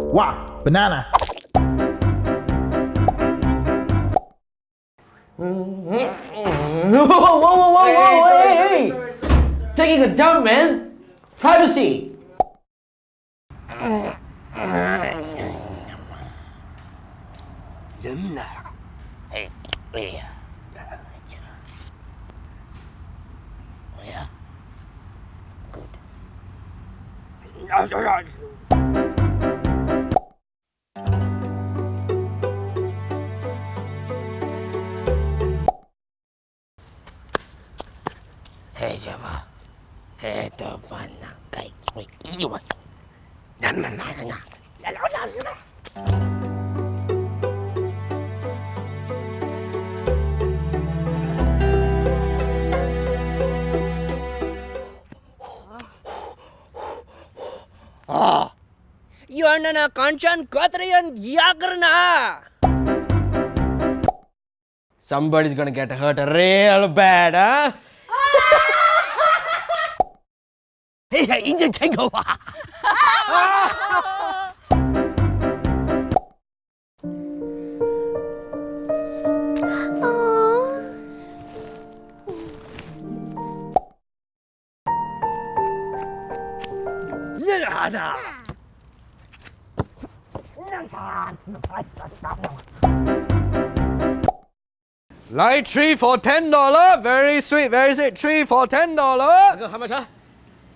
Wow, banana. whoa, whoa, whoa, whoa, hey, hey, hey, Taking a dump, man! Privacy! Yeah. Good. Eto ba na kay ko'y iwan? Nan nan nan nan. Nan nan. Somebody's gonna get hurt real bad, huh? 迎接天狗啊！啊！你啥？你？来！Light tree for ten dollar, very sweet. Where is it? Tree for ten dollar. 大哥，茶。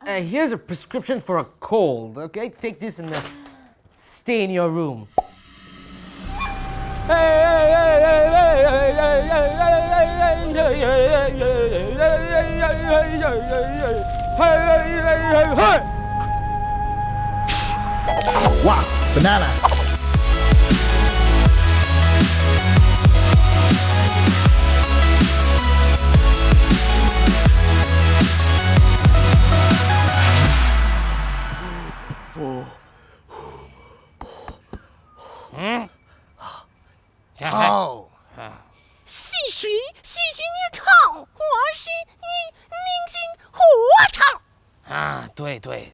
Uh, here's a prescription for a cold, okay? Take this and uh, stay in your room. Wow, banana. 嗯，然后，嗯，是谁喜你唱，我是你，宁静，我唱，啊，对对。